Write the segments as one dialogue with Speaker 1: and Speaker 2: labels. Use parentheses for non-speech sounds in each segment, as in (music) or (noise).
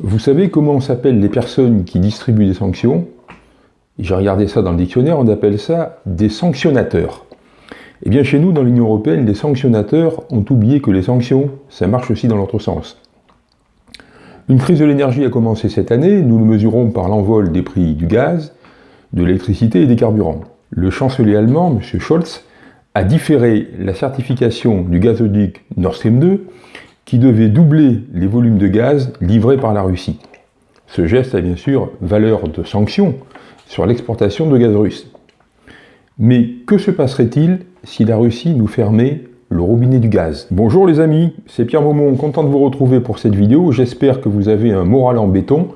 Speaker 1: Vous savez comment s'appellent les personnes qui distribuent des sanctions? J'ai regardé ça dans le dictionnaire, on appelle ça des sanctionnateurs. Eh bien chez nous, dans l'Union Européenne, les sanctionnateurs ont oublié que les sanctions, ça marche aussi dans l'autre sens. Une crise de l'énergie a commencé cette année, nous le mesurons par l'envol des prix du gaz, de l'électricité et des carburants. Le chancelier allemand, M. Scholz, a différé la certification du gazoduc Nord Stream 2 qui devait doubler les volumes de gaz livrés par la Russie. Ce geste a bien sûr valeur de sanction sur l'exportation de gaz russe. Mais que se passerait-il si la Russie nous fermait le robinet du gaz? Bonjour les amis, c'est Pierre Maumont, content de vous retrouver pour cette vidéo. J'espère que vous avez un moral en béton.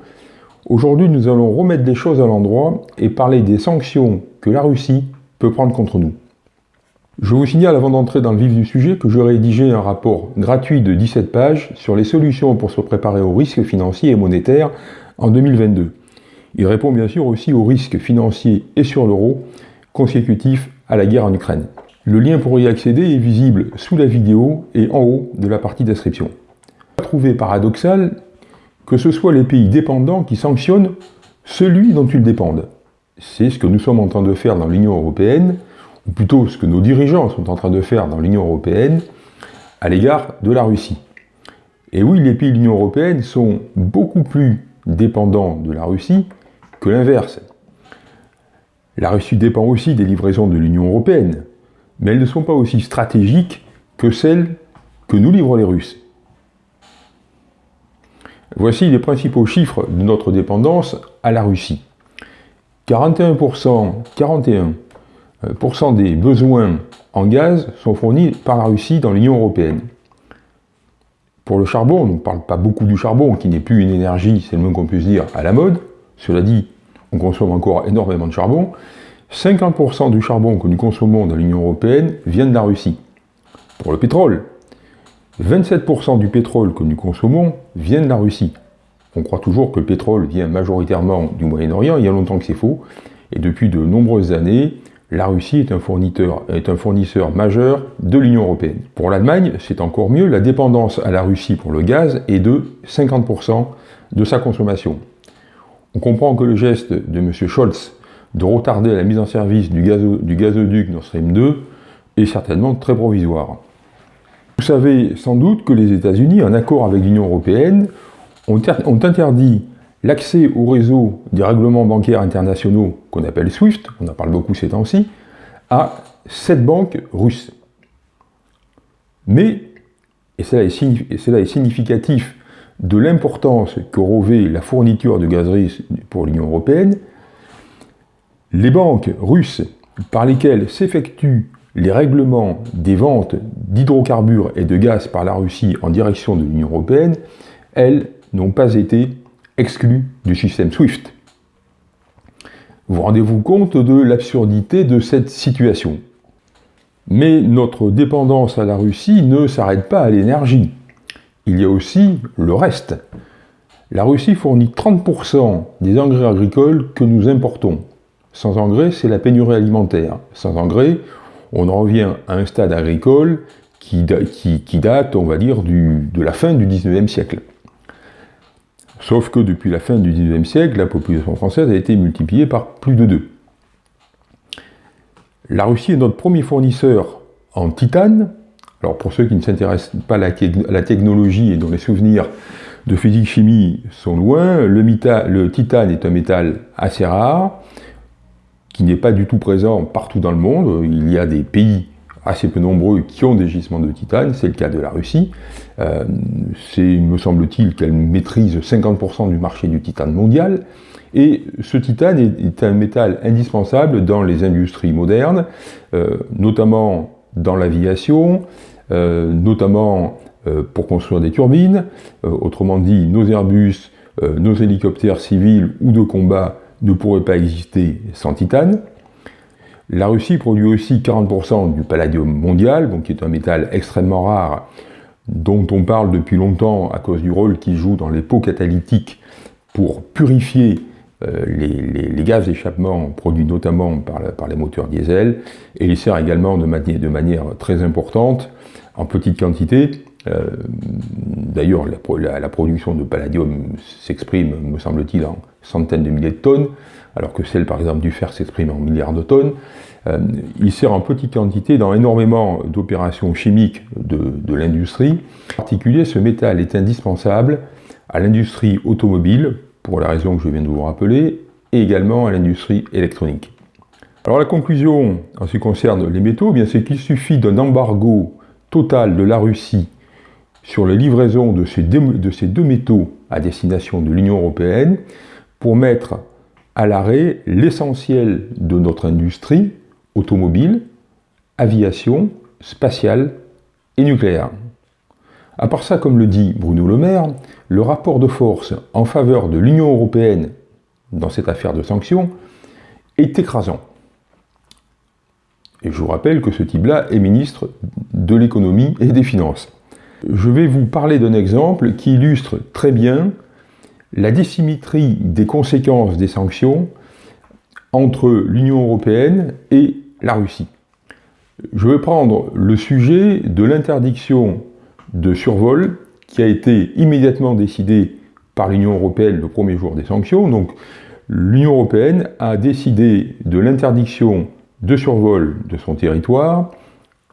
Speaker 1: Aujourd'hui, nous allons remettre les choses à l'endroit et parler des sanctions que la Russie peut prendre contre nous. Je vous signale avant d'entrer dans le vif du sujet que je rédigé un rapport gratuit de 17 pages sur les solutions pour se préparer aux risques financiers et monétaires en 2022. Il répond bien sûr aussi aux risques financiers et sur l'euro consécutifs à la guerre en Ukraine. Le lien pour y accéder est visible sous la vidéo et en haut de la partie description. Trouvé paradoxal que ce soit les pays dépendants qui sanctionnent celui dont ils dépendent. C'est ce que nous sommes en train de faire dans l'Union Européenne, ou plutôt ce que nos dirigeants sont en train de faire dans l'Union Européenne à l'égard de la Russie. Et oui, les pays de l'Union Européenne sont beaucoup plus dépendants de la Russie que l'inverse. La Russie dépend aussi des livraisons de l'Union Européenne, mais elles ne sont pas aussi stratégiques que celles que nous livrent les Russes. Voici les principaux chiffres de notre dépendance à la Russie. 41%, 41 euh, des besoins en gaz sont fournis par la Russie dans l'Union Européenne. Pour le charbon, on ne parle pas beaucoup du charbon, qui n'est plus une énergie, c'est le moins qu'on puisse dire, à la mode. Cela dit, on consomme encore énormément de charbon. 50% du charbon que nous consommons dans l'Union Européenne vient de la Russie. Pour le pétrole, 27% du pétrole que nous consommons vient de la Russie. On croit toujours que le pétrole vient majoritairement du Moyen-Orient, il y a longtemps que c'est faux. Et depuis de nombreuses années, la Russie est un, fournisseur, majeur de l'Union européenne. Pour l'Allemagne, c'est encore mieux, la dépendance à la Russie pour le gaz est de 50% de sa consommation. On comprend que le geste de M. Scholz de retarder la mise en service du, du gazoduc Nord Stream 2 est certainement très provisoire. Vous savez sans doute que les États-Unis, en accord avec l'Union européenne, ont interdit l'accès au réseau des règlements bancaires internationaux qu'on appelle SWIFT, on en parle beaucoup ces temps-ci, à sept banques russes. Mais, et cela est, significatif de l'importance que revêt la fourniture de gaz russe pour l'Union européenne, les banques russes par lesquelles s'effectuent les règlements des ventes d'hydrocarbures et de gaz par la Russie en direction de l'Union européenne, elles n'ont pas été exclus du système SWIFT. Vous rendez-vous compte de l'absurdité de cette situation Mais notre dépendance à la Russie ne s'arrête pas à l'énergie. Il y a aussi le reste. La Russie fournit 30% des engrais agricoles que nous importons. Sans engrais, c'est la pénurie alimentaire. Sans engrais, on en revient à un stade agricole qui, date, on va dire, de la fin du 19e siècle. Sauf que depuis la fin du XIXe siècle, la population française a été multipliée par plus de deux. La Russie est notre premier fournisseur en titane. Alors pour ceux qui ne s'intéressent pas à la, technologie et dont les souvenirs de physique-chimie sont loin, le, le titane est un métal assez rare, qui n'est pas du tout présent partout dans le monde. Il y a des pays assez peu nombreux qui ont des gisements de titane, c'est le cas de la Russie. Euh, c'est, me semble-t-il, qu'elle maîtrise 50% du marché du titane mondial. Et ce titane est, un métal indispensable dans les industries modernes, euh, notamment dans l'aviation, euh, notamment pour construire des turbines. autrement dit, nos Airbus, nos hélicoptères civils ou de combat ne pourraient pas exister sans titane. La Russie produit aussi 40% du palladium mondial, qui est un métal extrêmement rare, dont on parle depuis longtemps à cause du rôle qu'il joue dans les pots catalytiques pour purifier euh, les, gaz d'échappement produits notamment par, les moteurs diesel, et il sert également de, manière très importante, en petite quantité, D'ailleurs, la, production de palladium s'exprime, me semble-t-il, en centaines de milliers de tonnes, alors que celle, par exemple, du fer s'exprime en milliards de tonnes. il sert en petite quantité dans énormément d'opérations chimiques de, l'industrie. En particulier, ce métal est indispensable à l'industrie automobile, pour la raison que je viens de vous rappeler, et également à l'industrie électronique. Alors la conclusion en ce qui concerne les métaux, eh c'est qu'il suffit d'un embargo total de la Russie sur de ces, de ces deux métaux à destination de l'Union européenne pour mettre à l'arrêt l'essentiel de notre industrie automobile, aviation, spatiale et nucléaire. À part ça, comme le dit Bruno Le Maire, le rapport de force en faveur de l'Union européenne dans cette affaire de sanctions est écrasant. Et je vous rappelle que ce type-là est ministre de l'économie et des finances. Je vais vous parler d'un exemple qui illustre très bien la dissymétrie des conséquences des sanctions entre l'Union européenne et la Russie. Je vais prendre le sujet de l'interdiction de survol qui a été immédiatement décidé par l'Union européenne le premier jour des sanctions. Donc l'Union européenne a décidé de l'interdiction de survol de son territoire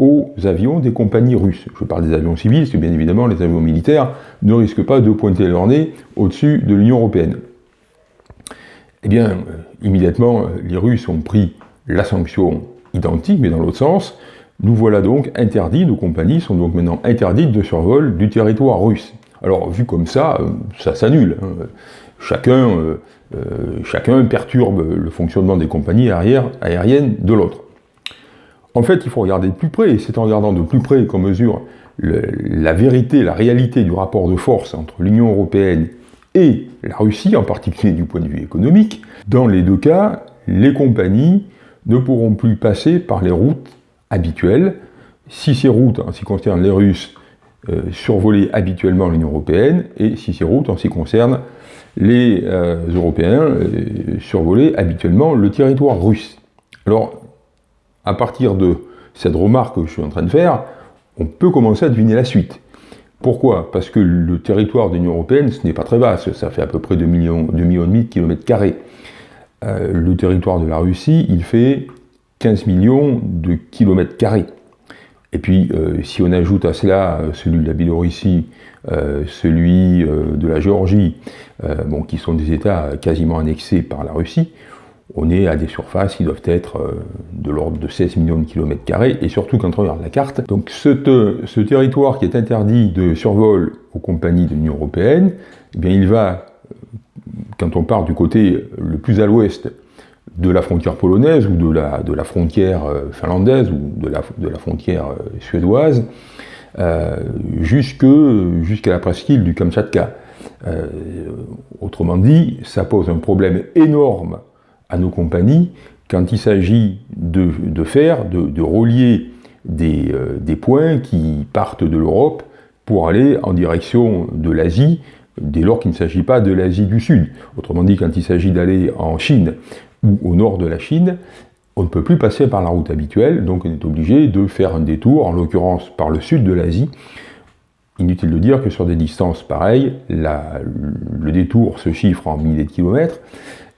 Speaker 1: aux avions des compagnies russes. Je parle des avions civils, parce bien évidemment les avions militaires ne risquent pas de pointer leur nez au-dessus de l'Union européenne. Eh bien, euh, immédiatement, les Russes ont pris la sanction identique, mais dans l'autre sens, nous voilà donc interdits, nos compagnies sont donc maintenant interdites de survol du territoire russe. Alors, vu comme ça, euh, ça s'annule. Hein. Chacun, euh, euh, chacun perturbe le fonctionnement des compagnies aériennes de l'autre. En fait, il faut regarder de plus près, c'est en regardant de plus près qu'on mesure la vérité, la réalité du rapport de force entre l'Union européenne et la Russie, en particulier du point de vue économique. Dans les deux cas, les compagnies ne pourront plus passer par les routes habituelles. Si ces routes, en ce qui concerne les Russes, euh, survolaient habituellement l'Union Européenne, et si ces routes, en ce qui concerne les euh, Européens, euh, survolaient habituellement le territoire russe. À partir de cette remarque que je suis en train de faire, on peut commencer à deviner la suite. Pourquoi? Parce que le territoire de l'Union Européenne, ce n'est pas très vaste, ça fait à peu près 2 millions, 2 millions et de kilomètres carrés. le territoire de la Russie, il fait 15 millions de kilomètres carrés. Et puis, euh, si on ajoute à cela euh, celui de la Biélorussie, euh, celui de la Géorgie, bon, qui sont des États quasiment annexés par la Russie, on est à des surfaces qui doivent être de l'ordre de 16 millions de kilomètres carrés, et surtout quand on regarde la carte. Donc ce, territoire qui est interdit de survol aux compagnies de l'Union Européenne, eh bien il va, quand on part du côté le plus à l'ouest, de la frontière polonaise ou de la, frontière euh, finlandaise ou de la, frontière euh, suédoise euh, jusqu'à la presqu'île du Kamchatka. autrement dit, ça pose un problème énorme à nos compagnies quand il s'agit de, de, faire, de, de relier des, des, points qui partent de l'Europe pour aller en direction de l'Asie, dès lors qu'il ne s'agit pas de l'Asie du Sud. Autrement dit, quand il s'agit d'aller en Chine ou au nord de la Chine, on ne peut plus passer par la route habituelle, donc on est obligé de faire un détour, en l'occurrence par le sud de l'Asie. Inutile de dire que sur des distances pareilles, le détour se chiffre en milliers de kilomètres,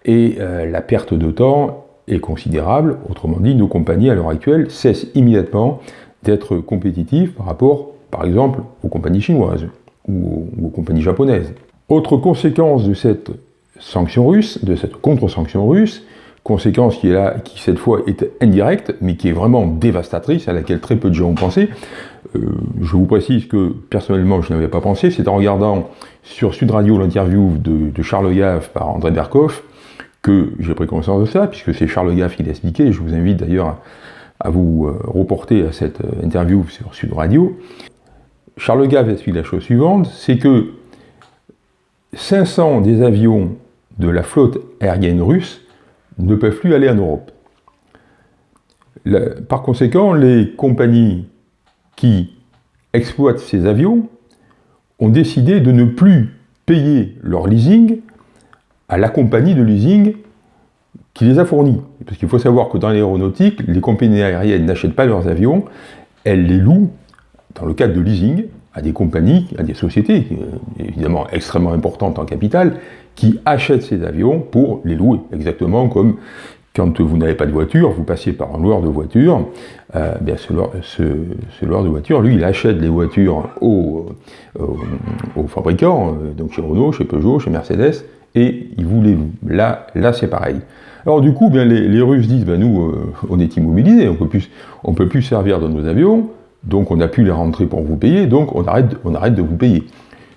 Speaker 1: et euh, la perte de temps est considérable. Autrement dit, nos compagnies à l'heure actuelle cessent immédiatement d'être compétitives par rapport, par exemple, aux compagnies chinoises ou aux compagnies japonaises. Autre conséquence de cette sanction russe, de cette contre-sanction russe, conséquence qui est là, qui cette fois est indirecte, mais qui est vraiment dévastatrice, à laquelle très peu de gens ont pensé. Euh, je vous précise que personnellement je n'avais pas pensé, c'est en regardant sur Sud Radio l'interview de, Charles Gaff par André Berkoff que j'ai pris conscience de ça, puisque c'est Charles Gaff qui l'a expliqué, je vous invite d'ailleurs à vous euh, reporter à cette euh, interview sur Sud Radio. Charles Gaff explique la chose suivante, c'est que 500 des avions de la flotte aérienne russe ne peuvent plus aller en Europe. par conséquent, les compagnies qui exploitent ces avions ont décidé de ne plus payer leur leasing à la compagnie de leasing qui les a fournis. Parce qu'il faut savoir que dans l'aéronautique, les compagnies aériennes n'achètent pas leurs avions, elles les louent dans le cadre de leasing, à des compagnies, à des sociétés, euh, évidemment extrêmement importantes en capital, qui achètent ces avions pour les louer, exactement comme quand vous n'avez pas de voiture, vous passez par un loueur de voiture, euh, bien ce, loueur, de voiture, lui, il achète les voitures aux, fabricants, euh, donc chez Renault, chez Peugeot, chez Mercedes, et il vous les loue. Là, là c'est pareil. Alors du coup, bien, les, Russes disent, ben, nous, euh, on est immobilisés, on ne peut plus servir dans nos avions, donc on n'a plus les rentrer pour vous payer, donc on arrête de vous payer.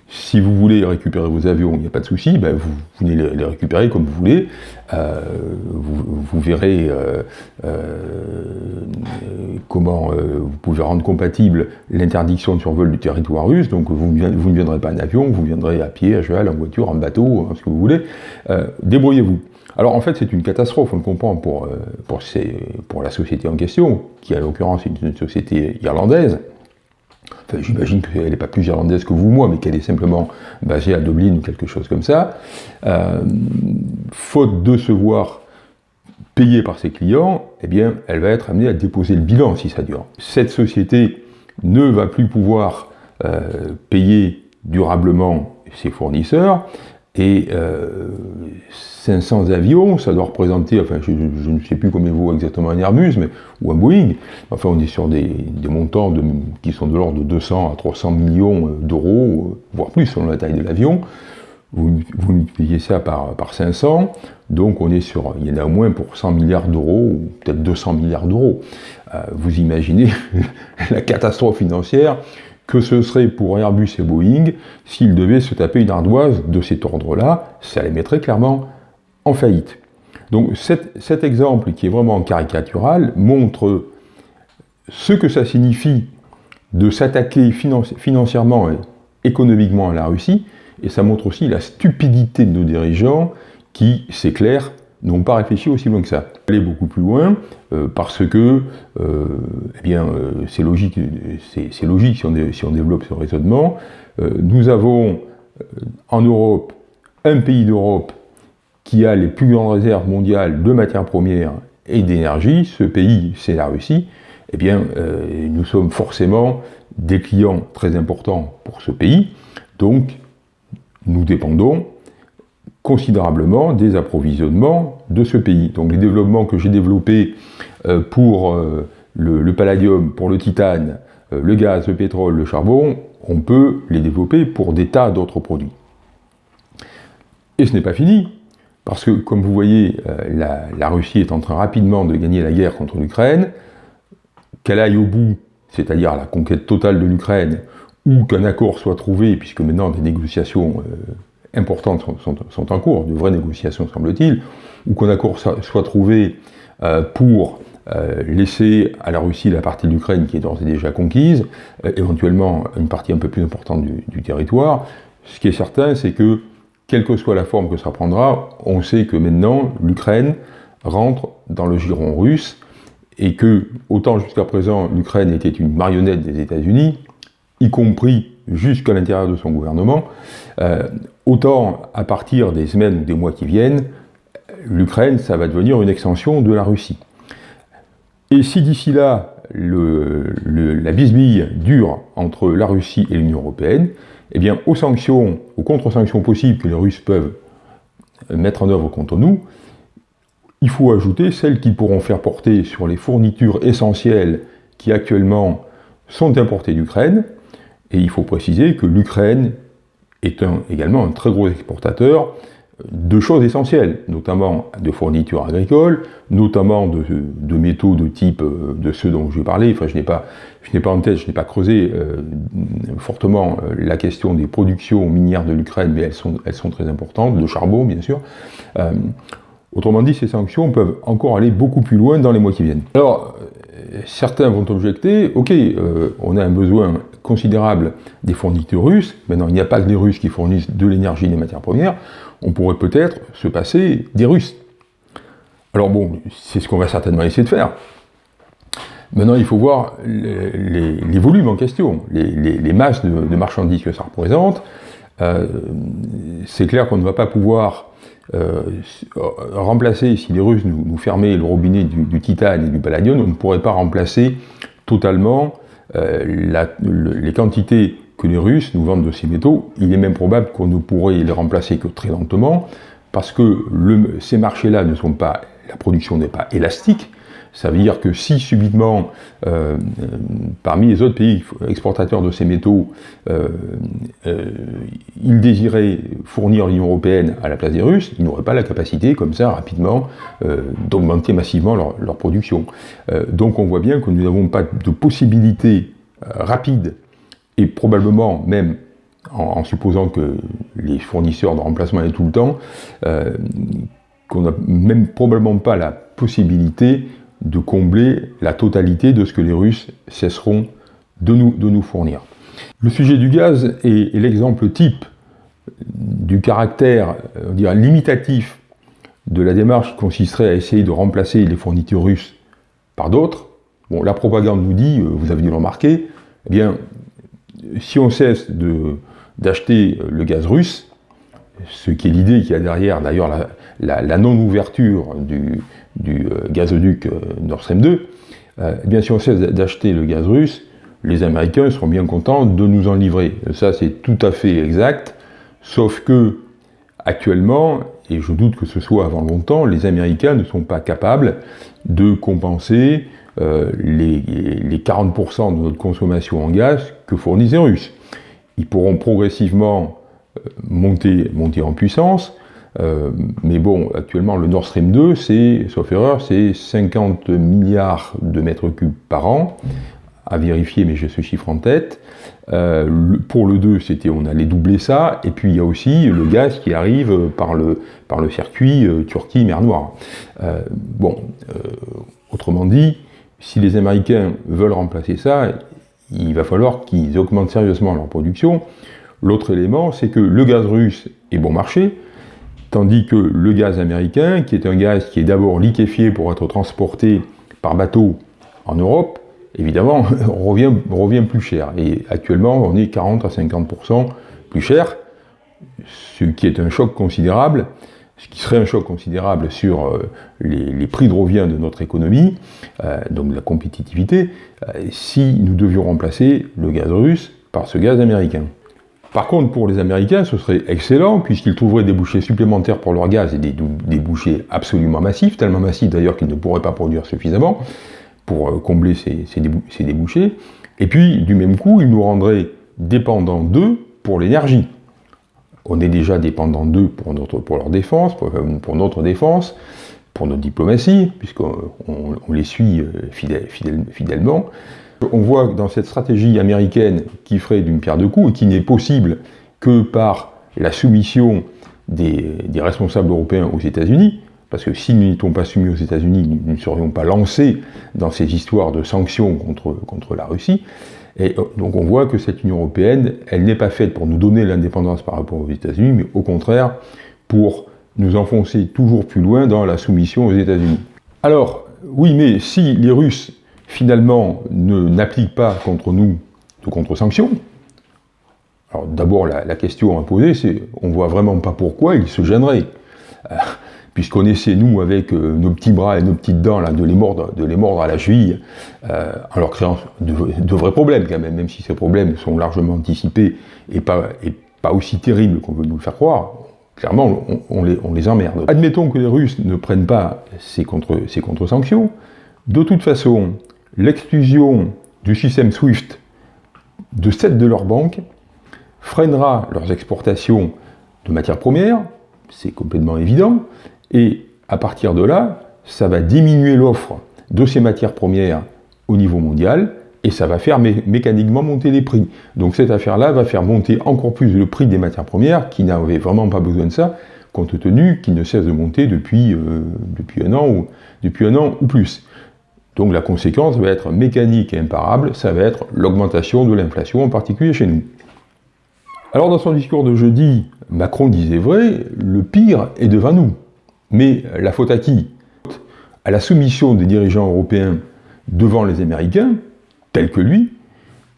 Speaker 1: Si vous voulez récupérer vos avions, il n'y a pas de souci, ben vous, venez les, récupérer comme vous voulez. Euh, vous, verrez euh, euh, comment vous pouvez rendre compatible l'interdiction de survol du territoire russe. Donc vous, ne viendrez pas en avion, vous viendrez à pied, à cheval, en voiture, en bateau, ce que vous voulez. Débrouillez-vous. Alors en fait c'est une catastrophe, on le comprend pour, pour la société en question, qui à l'occurrence est une société irlandaise, J'imagine qu'elle n'est pas plus irlandaise que vous, moi, mais qu'elle est simplement basée à Dublin ou quelque chose comme ça. Euh, faute de se voir payée par ses clients, eh bien, elle va être amenée à déposer le bilan si ça dure. Cette société ne va plus pouvoir euh, payer durablement ses fournisseurs, et 500 euh, avions, ça doit représenter, enfin je, ne sais plus combien vaut exactement un Airbus, mais, ou un Boeing, enfin on est sur des, montants qui sont de l'ordre de 200 à 300 millions d'euros, voire plus selon la taille de l'avion. Vous, multipliez ça par, par 500, donc on est sur, il y en a au moins pour 100 milliards d'euros, ou peut-être 200 milliards d'euros. Euh, vous imaginez (laughs) la catastrophe financière que ce serait pour Airbus et Boeing s'ils devaient se taper une ardoise de cet ordre-là, ça les mettrait clairement en faillite. Donc cet, exemple qui est vraiment caricatural montre ce que ça signifie de s'attaquer financièrement et économiquement à la Russie, et ça montre aussi la stupidité de nos dirigeants qui, c'est clair, n'ont pas réfléchi aussi loin que ça. Aller beaucoup plus loin, euh, parce que, euh, eh bien, euh, c'est logique, c'est logique si on, développe ce raisonnement. nous avons en Europe un pays d'Europe qui a les plus grandes réserves mondiales de matières premières et d'énergie. Ce pays, c'est la Russie. Eh bien, nous sommes forcément des clients très importants pour ce pays. Donc, nous dépendons considérablement des approvisionnements de ce pays. Donc les développements que j'ai développés euh, pour euh, le, palladium, pour le titane, euh, le gaz, le pétrole, le charbon, on peut les développer pour des tas d'autres produits. Et ce n'est pas fini, parce que comme vous voyez, la, Russie est en train rapidement de gagner la guerre contre l'Ukraine, qu'elle aille au bout, c'est-à-dire la conquête totale de l'Ukraine, ou qu'un accord soit trouvé, puisque maintenant des négociations importantes sont, en cours, de vraies négociations semble-t-il, ou qu'un accord soit trouvé euh, pour euh, laisser à la Russie la partie de l'Ukraine qui est d'ores et déjà conquise, euh, éventuellement une partie un peu plus importante du, territoire. Ce qui est certain, c'est que, quelle que soit la forme que ça prendra, on sait que maintenant, l'Ukraine rentre dans le giron russe, et que, autant jusqu'à présent, l'Ukraine était une marionnette des États-Unis, y compris jusqu'à l'intérieur de son gouvernement, euh, autant à partir des semaines ou des mois qui viennent, l'Ukraine, ça va devenir une extension de la Russie. Et si d'ici là, la bisbille dure entre la Russie et l'Union Européenne, eh bien, aux sanctions, aux contre-sanctions possibles que les Russes peuvent mettre en œuvre contre nous, il faut ajouter celles qui pourront faire porter sur les fournitures essentielles qui actuellement sont importées d'Ukraine, et il faut préciser que l'Ukraine est également un très gros exportateur de choses essentielles, notamment de fournitures agricoles, notamment de, métaux de type euh, de ceux dont je vais parler. Enfin, je n'ai pas, pas en tête, je n'ai pas creusé euh, fortement euh, la question des productions minières de l'Ukraine, mais elles sont, elles sont très importantes, de charbon bien sûr. autrement dit, ces sanctions peuvent encore aller beaucoup plus loin dans les mois qui viennent. Alors, certains vont objecter, ok, on a un besoin considérable des fournitures russes, maintenant il n'y a pas que des Russes qui fournissent de l'énergie et des matières premières, on pourrait peut-être se passer des Russes. Alors bon, c'est ce qu'on va certainement essayer de faire. Maintenant, il faut voir les, volumes en question, les, masses de, marchandises que ça représente. Euh, c'est clair qu'on ne va pas pouvoir euh, remplacer, si les Russes nous, fermaient le robinet du, du, titane et du palladium, on ne pourrait pas remplacer totalement euh, les quantités que les Russes nous vendent de ces métaux. Il est même probable qu'on ne pourrait les remplacer que très lentement, parce que ces marchés-là ne sont pas, la production n'est pas élastique, ça veut dire que si subitement, euh, parmi les autres pays exportateurs de ces métaux, euh, euh, ils désiraient fournir l'Union Européenne à la place des Russes, ils n'auraient pas la capacité, comme ça, rapidement, d'augmenter massivement leur, production. donc on voit bien que nous n'avons pas de possibilité rapide, et probablement même en, supposant que les fournisseurs de remplacement aient tout le temps, qu'on n'a même probablement pas la possibilité de combler la totalité de ce que les Russes cesseront de nous, fournir. Le sujet du gaz est, l'exemple type du caractère on limitatif de la démarche qui consisterait à essayer de remplacer les fournitures russes par d'autres. La propagande nous dit, euh, vous avez dû le remarquer, eh bien, si on cesse d'acheter le gaz russe, ce qui est l'idée qu'il y a derrière, d'ailleurs, la non-ouverture du, euh, gazoduc euh, Nord Stream 2, euh, bien si on cesse d'acheter le gaz russe, les Américains seront bien contents de nous en livrer. Ça c'est tout à fait exact, sauf que actuellement, et je doute que ce soit avant longtemps, les Américains ne sont pas capables de compenser les, 40% de notre consommation en gaz que fournissent les Russes. Ils pourront progressivement monter en puissance, euh, mais bon, actuellement, le Nord Stream 2, c'est, sauf erreur, c'est 50 milliards de mètres cubes par an, à vérifier, mais j'ai ce chiffre en tête. Euh, pour le 2, c'était, on allait doubler ça, et puis il y a aussi le gaz qui arrive par le, par le circuit euh, Turquie-Mer Noire. bon, autrement dit, si les Américains veulent remplacer ça, il va falloir qu'ils augmentent sérieusement leur production. L'autre élément, c'est que le gaz russe est bon marché, Tandis que le gaz américain, qui est un gaz qui est d'abord liquéfié pour être transporté par bateau en Europe, évidemment, (laughs) revient, plus cher. Et actuellement, on est 40 à 50% plus cher, ce qui est un choc considérable, ce qui serait un choc considérable sur euh, les, prix de revient de notre économie, euh, donc la compétitivité, euh, si nous devions remplacer le gaz russe par ce gaz américain. Par contre, pour les Américains, ce serait excellent, puisqu'ils trouveraient des bouchées supplémentaires pour leur gaz et des, bouchées absolument massifs, tellement massifs d'ailleurs qu'ils ne pourraient pas produire suffisamment pour euh, combler ces, débouchés. Et puis, du même coup, ils nous rendraient dépendants d'eux pour l'énergie. On est déjà dépendants d'eux pour, pour leur défense, euh, pour, notre défense, pour notre diplomatie, puisqu'on les suit euh, fidèlement. On voit dans cette stratégie américaine qui ferait d'une pierre deux coups et qui n'est possible que par la soumission des, responsables européens aux États-Unis, parce que si nous n'étions pas soumis aux États-Unis, nous ne serions pas lancés dans ces histoires de sanctions contre, contre la Russie. Et euh, donc on voit que cette Union européenne, elle n'est pas faite pour nous donner l'indépendance par rapport aux États-Unis, mais au contraire pour nous enfoncer toujours plus loin dans la soumission aux États-Unis. Alors, oui, mais si les Russes finalement n'applique pas contre nous de contre-sanctions, alors d'abord la, question à poser c'est, on voit vraiment pas pourquoi ils se gêneraient. Euh, puisqu'on essaie, nous, avec euh, nos petits bras et nos petites dents, là, de, les mordre, de les mordre à la cheville, en leur créant de, vrais problèmes quand même, même si ces problèmes sont largement anticipés et pas, et pas aussi terribles qu'on veut nous le faire croire, clairement, on, les, on, les, emmerde. Admettons que les Russes ne prennent pas ces contre-sanctions, contre de toute façon, l'exclusion du système SWIFT de sept de leurs banques freinera leurs exportations de matières premières, c'est complètement évident, et à partir de là, ça va diminuer l'offre de ces matières premières au niveau mondial, et ça va faire mécaniquement monter les prix. Donc cette affaire-là va faire monter encore plus le prix des matières premières, qui n'avaient vraiment pas besoin de ça, compte tenu qu'ils ne cessent de monter depuis, euh, depuis, un an ou, depuis un an ou plus. Donc la conséquence va être mécanique et imparable, ça va être l'augmentation de l'inflation, en particulier chez nous. Alors dans son discours de jeudi, Macron disait vrai, le pire est devant nous. Mais la faute à qui? À la soumission des dirigeants européens devant les Américains, tels que lui,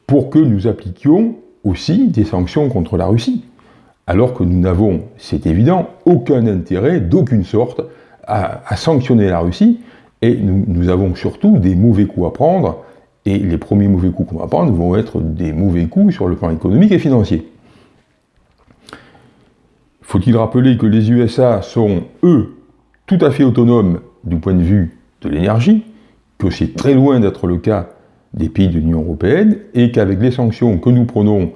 Speaker 1: pour que nous appliquions aussi des sanctions contre la Russie. Alors que nous n'avons, c'est évident, aucun intérêt d'aucune sorte à, à sanctionner la Russie, et nous, avons surtout des mauvais coups à prendre, Et les premiers mauvais coups qu'on va prendre vont être des mauvais coups sur le plan économique et financier. Faut-il rappeler que les USA sont, eux, tout à fait autonomes du point de vue de l'énergie, que c'est très loin d'être le cas des pays de l'Union européenne, et qu'avec les sanctions que nous prenons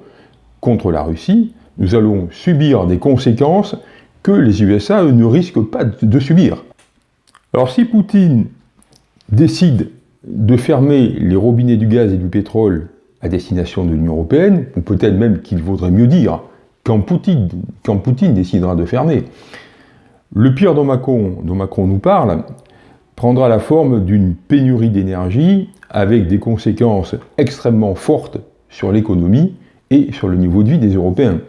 Speaker 1: contre la Russie, nous allons subir des conséquences que les USA ne risquent pas de subir? Alors si Poutine décide de fermer les robinets du gaz et du pétrole à destination de l'Union européenne, ou peut-être même qu'il vaudrait mieux dire quand Poutine, décidera de fermer, le pire dont Macron, dont Macron nous parle prendra la forme d'une pénurie d'énergie avec des conséquences extrêmement fortes sur l'économie et sur le niveau de vie des Européens.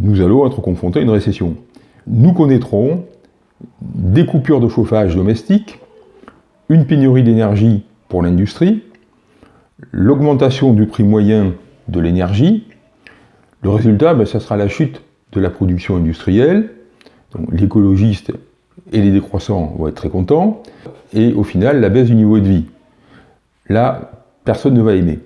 Speaker 1: Nous allons être confrontés à une récession. Nous connaîtrons des coupures de chauffage domestique, une pénurie d'énergie pour l'industrie, l'augmentation du prix moyen de l'énergie. Le résultat, ben, ça sera la chute de la production industrielle. L'écologiste et les décroissants vont être très contents. Et au final, la baisse du niveau de vie. Là, personne ne va aimer.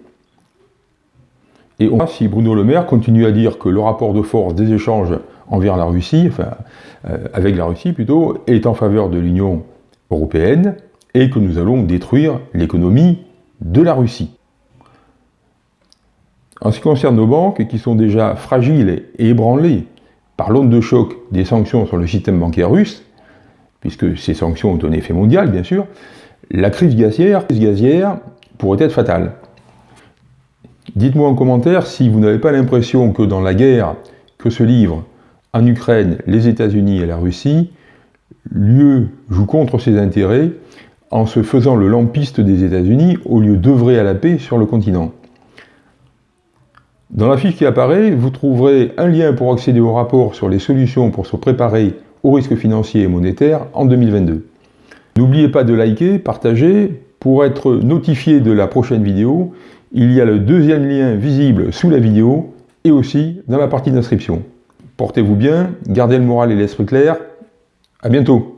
Speaker 1: Et on si Bruno Le Maire continue à dire que le rapport de force des échanges envers la Russie, enfin, euh, avec la Russie plutôt, est en faveur de l'Union européenne, et que nous allons détruire l'économie de la Russie. En ce qui concerne nos banques, qui sont déjà fragiles et ébranlées par l'onde de choc des sanctions sur le système bancaire russe, puisque ces sanctions ont un effet mondial, bien sûr, la crise gazière, pourrait être fatale. Dites-moi en commentaire si vous n'avez pas l'impression que dans la guerre que se livrent en Ukraine les États-Unis et la Russie, l'UE joue contre ses intérêts en se faisant le lampiste des États-Unis au lieu d'œuvrer à la paix sur le continent. Dans la fiche qui apparaît, vous trouverez un lien pour accéder au rapport sur les solutions pour se préparer aux risques financiers et monétaires en 2022. N'oubliez pas de liker, partager. Pour être notifié de la prochaine vidéo, il y a le deuxième lien visible sous la vidéo et aussi dans la partie d'inscription. Portez-vous bien, gardez le moral et l'esprit clair. À bientôt